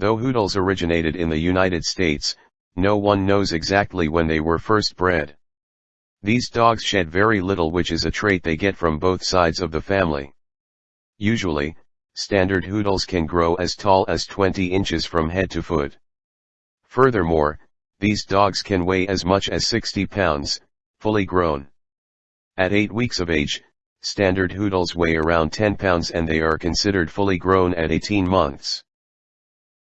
Though Hoodles originated in the United States, no one knows exactly when they were first bred. These dogs shed very little which is a trait they get from both sides of the family. Usually, standard Hoodles can grow as tall as 20 inches from head to foot. Furthermore, these dogs can weigh as much as 60 pounds, fully grown. At 8 weeks of age, standard Hoodles weigh around 10 pounds and they are considered fully grown at 18 months.